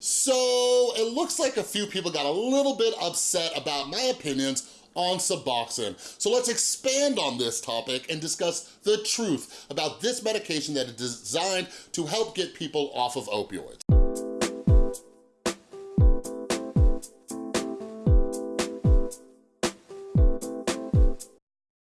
So it looks like a few people got a little bit upset about my opinions on Suboxone. So let's expand on this topic and discuss the truth about this medication that is designed to help get people off of opioids.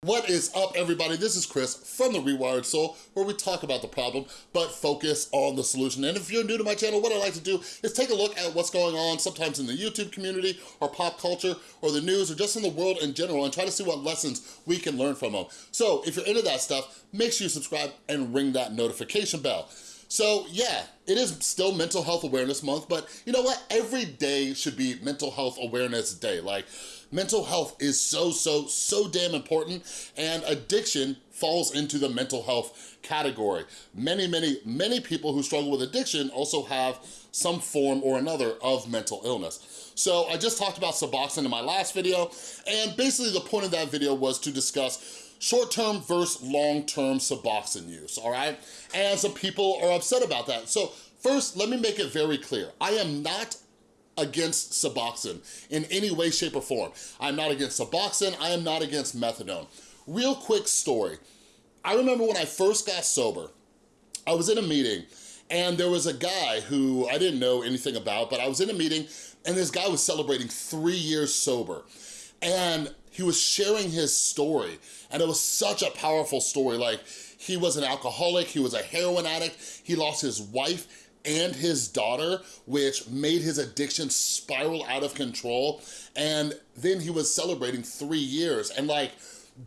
What is up, everybody? This is Chris from The Rewired Soul, where we talk about the problem, but focus on the solution. And if you're new to my channel, what I like to do is take a look at what's going on, sometimes in the YouTube community, or pop culture, or the news, or just in the world in general, and try to see what lessons we can learn from them. So if you're into that stuff, make sure you subscribe and ring that notification bell. So yeah, it is still Mental Health Awareness Month, but you know what? Every day should be Mental Health Awareness Day. Like, mental health is so, so, so damn important, and addiction falls into the mental health category. Many, many, many people who struggle with addiction also have some form or another of mental illness. So I just talked about Suboxone in my last video, and basically the point of that video was to discuss short-term versus long-term Suboxone use, all right? And some people are upset about that. So first, let me make it very clear. I am not against Suboxone in any way, shape, or form. I'm not against Suboxone, I am not against methadone. Real quick story. I remember when I first got sober, I was in a meeting and there was a guy who I didn't know anything about, but I was in a meeting and this guy was celebrating three years sober. And he was sharing his story and it was such a powerful story. Like he was an alcoholic, he was a heroin addict, he lost his wife and his daughter, which made his addiction spiral out of control. And then he was celebrating three years. And like,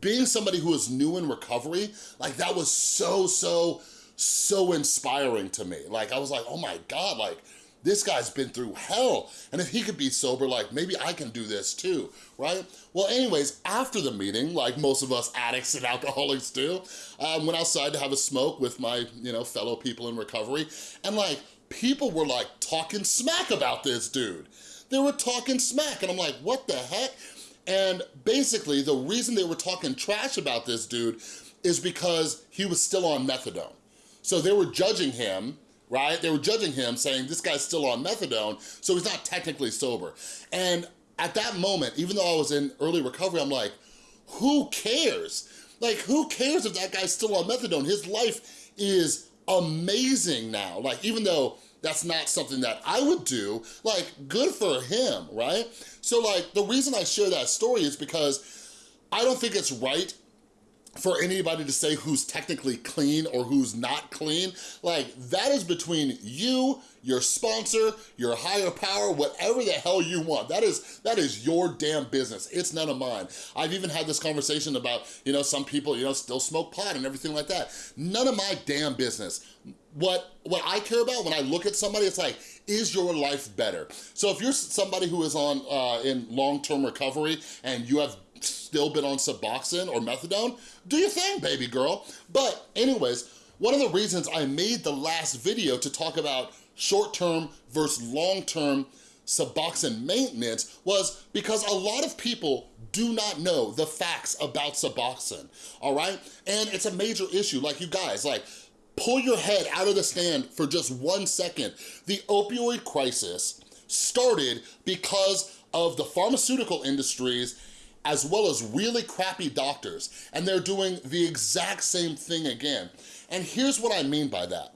being somebody who was new in recovery, like that was so, so, so inspiring to me. Like, I was like, oh my God, like, this guy's been through hell. And if he could be sober, like maybe I can do this too, right? Well, anyways, after the meeting, like most of us addicts and alcoholics do, I um, went outside to have a smoke with my, you know, fellow people in recovery. And like, people were like talking smack about this dude. They were talking smack and I'm like, what the heck? And basically the reason they were talking trash about this dude is because he was still on methadone. So they were judging him right? They were judging him saying, this guy's still on methadone, so he's not technically sober. And at that moment, even though I was in early recovery, I'm like, who cares? Like, who cares if that guy's still on methadone? His life is amazing now. Like, even though that's not something that I would do, like, good for him, right? So, like, the reason I share that story is because I don't think it's right for anybody to say who's technically clean or who's not clean. Like, that is between you, your sponsor, your higher power, whatever the hell you want. That is, that is your damn business. It's none of mine. I've even had this conversation about, you know, some people, you know, still smoke pot and everything like that. None of my damn business. What, what I care about when I look at somebody, it's like, is your life better? So if you're somebody who is on uh, in long-term recovery and you have still been on Suboxone or methadone, do your thing, baby girl. But anyways, one of the reasons I made the last video to talk about short-term versus long-term Suboxone maintenance was because a lot of people do not know the facts about Suboxone, all right? And it's a major issue, like you guys, like pull your head out of the stand for just one second. The opioid crisis started because of the pharmaceutical industries as well as really crappy doctors, and they're doing the exact same thing again. And here's what I mean by that.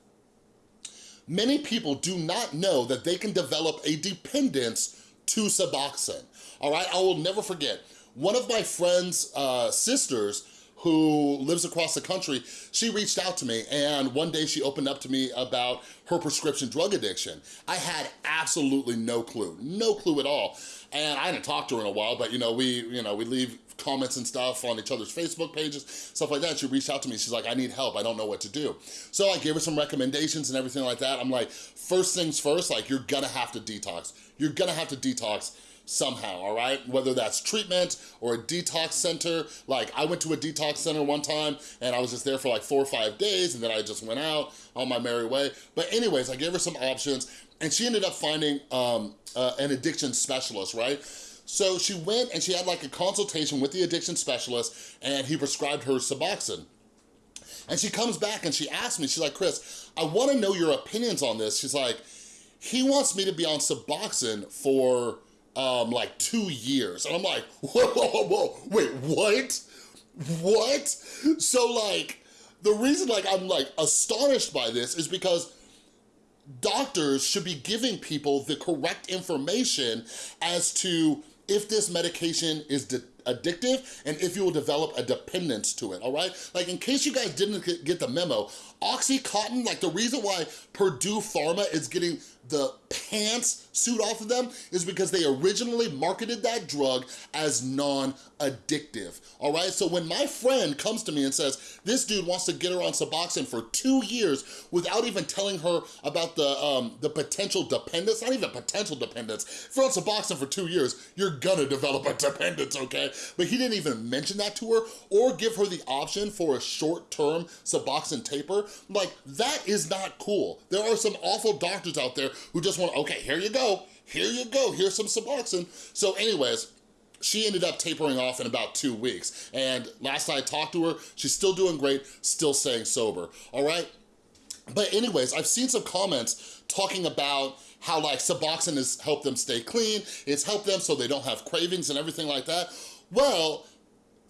Many people do not know that they can develop a dependence to Suboxone, all right? I will never forget, one of my friend's uh, sisters who lives across the country, she reached out to me and one day she opened up to me about her prescription drug addiction. I had absolutely no clue, no clue at all. And I hadn't talked to her in a while, but you know, we, you know, we leave comments and stuff on each other's Facebook pages, stuff like that. She reached out to me, she's like, I need help, I don't know what to do. So I gave her some recommendations and everything like that. I'm like, first things first, like you're gonna have to detox. You're gonna have to detox somehow, all right? Whether that's treatment or a detox center. Like I went to a detox center one time and I was just there for like four or five days and then I just went out on my merry way. But anyways, I gave her some options and she ended up finding um, uh, an addiction specialist, right? So she went and she had like a consultation with the addiction specialist and he prescribed her Suboxone. And she comes back and she asked me, she's like, Chris, I wanna know your opinions on this. She's like, he wants me to be on Suboxone for um, like two years. And I'm like, whoa, whoa, whoa, whoa, wait, what? What? So like, the reason like I'm like astonished by this is because doctors should be giving people the correct information as to if this medication is addictive and if you will develop a dependence to it, all right? Like in case you guys didn't get the memo, Oxycontin, like the reason why Purdue Pharma is getting the pants suit off of them is because they originally marketed that drug as non-addictive, all right? So when my friend comes to me and says, this dude wants to get her on Suboxone for two years without even telling her about the, um, the potential dependence, not even potential dependence, if you're on Suboxone for two years, you're gonna develop a dependence, okay? But he didn't even mention that to her or give her the option for a short-term Suboxone taper. Like, that is not cool. There are some awful doctors out there who just want, okay, here you go, here you go, here's some Suboxone. So anyways, she ended up tapering off in about two weeks. And last I talked to her, she's still doing great, still staying sober, all right? But anyways, I've seen some comments talking about how like Suboxone has helped them stay clean, it's helped them so they don't have cravings and everything like that. Well,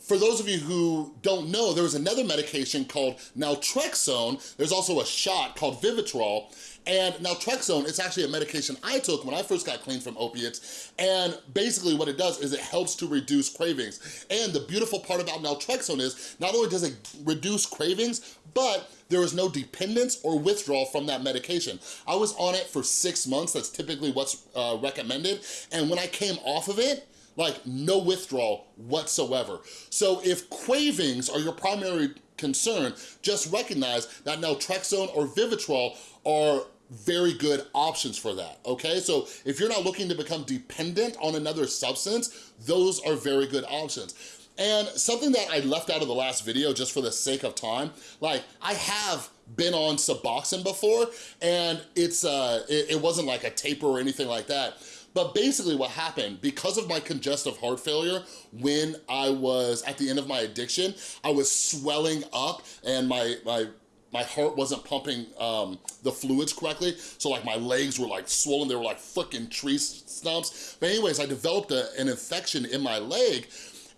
for those of you who don't know, there was another medication called naltrexone. There's also a shot called Vivitrol. And naltrexone, it's actually a medication I took when I first got clean from opiates. And basically what it does is it helps to reduce cravings. And the beautiful part about naltrexone is not only does it reduce cravings, but there is no dependence or withdrawal from that medication. I was on it for six months. That's typically what's uh, recommended. And when I came off of it, like no withdrawal whatsoever. So if cravings are your primary concern, just recognize that naltrexone or Vivitrol are very good options for that, okay? So if you're not looking to become dependent on another substance, those are very good options. And something that I left out of the last video just for the sake of time, like I have been on Suboxone before and it's uh, it, it wasn't like a taper or anything like that. But basically what happened, because of my congestive heart failure, when I was at the end of my addiction, I was swelling up and my, my my heart wasn't pumping um, the fluids correctly. So like my legs were like swollen. They were like freaking tree stumps. But anyways, I developed a, an infection in my leg.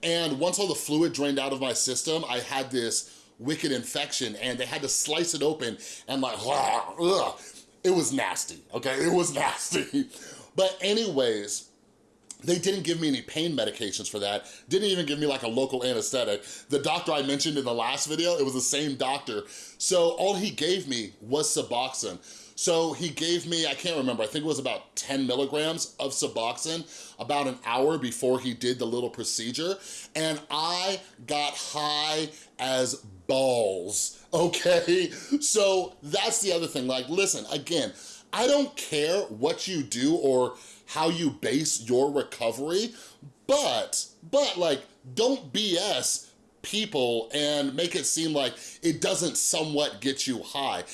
And once all the fluid drained out of my system, I had this wicked infection and they had to slice it open and like, ugh, it was nasty, okay? It was nasty. But anyways, they didn't give me any pain medications for that. Didn't even give me like a local anesthetic. The doctor I mentioned in the last video, it was the same doctor. So all he gave me was Suboxone. So he gave me, I can't remember, I think it was about 10 milligrams of Suboxone about an hour before he did the little procedure. And I got high as balls, okay? So that's the other thing, like listen, again, I don't care what you do or how you base your recovery, but, but like, don't BS people and make it seem like it doesn't somewhat get you high.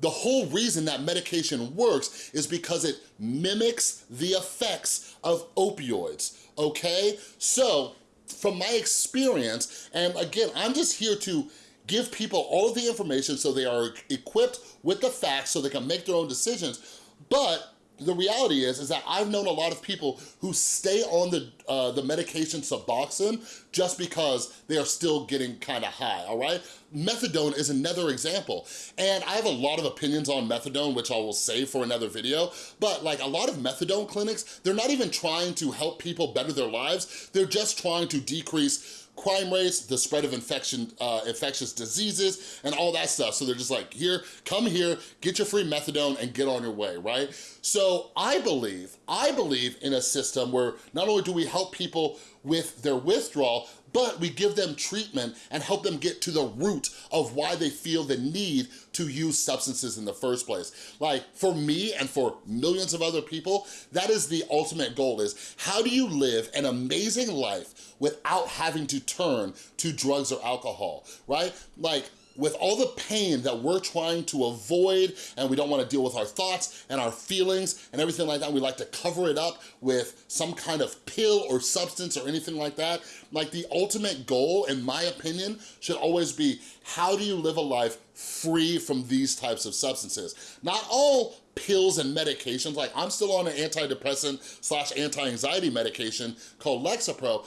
The whole reason that medication works is because it mimics the effects of opioids, okay? So, from my experience, and again, I'm just here to give people all of the information so they are equipped with the facts so they can make their own decisions. But the reality is, is that I've known a lot of people who stay on the, uh, the medication Suboxone just because they are still getting kind of high, all right? Methadone is another example. And I have a lot of opinions on methadone, which I will save for another video, but like a lot of methadone clinics, they're not even trying to help people better their lives, they're just trying to decrease crime rates, the spread of infection, uh, infectious diseases, and all that stuff. So they're just like, here, come here, get your free methadone and get on your way, right? So I believe, I believe in a system where not only do we help people with their withdrawal, but we give them treatment and help them get to the root of why they feel the need to use substances in the first place. Like for me and for millions of other people, that is the ultimate goal is how do you live an amazing life without having to turn to drugs or alcohol, right? Like with all the pain that we're trying to avoid and we don't wanna deal with our thoughts and our feelings and everything like that, we like to cover it up with some kind of pill or substance or anything like that. Like the ultimate goal, in my opinion, should always be how do you live a life free from these types of substances? Not all pills and medications. Like I'm still on an antidepressant slash anti-anxiety medication called Lexapro,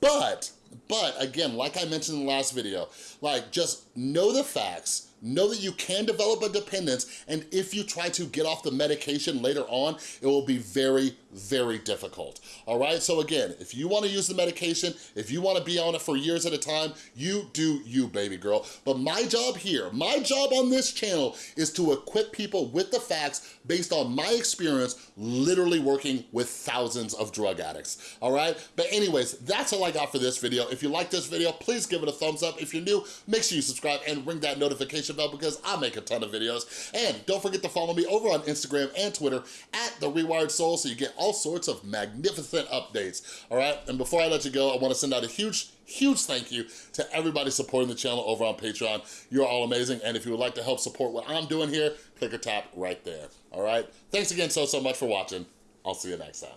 but, but again, like I mentioned in the last video, like just know the facts, know that you can develop a dependence, and if you try to get off the medication later on, it will be very, very difficult, all right? So again, if you wanna use the medication, if you wanna be on it for years at a time, you do you, baby girl. But my job here, my job on this channel is to equip people with the facts based on my experience literally working with thousands of drug addicts, all right? But anyways, that's all I got for this video. If you like this video, please give it a thumbs up. If you're new, make sure you subscribe and ring that notification bell because I make a ton of videos. And don't forget to follow me over on Instagram and Twitter at The Rewired Soul so you get all sorts of magnificent updates, all right? And before I let you go, I wanna send out a huge huge thank you to everybody supporting the channel over on Patreon. You're all amazing, and if you would like to help support what I'm doing here, click or tap right there, all right? Thanks again so, so much for watching. I'll see you next time.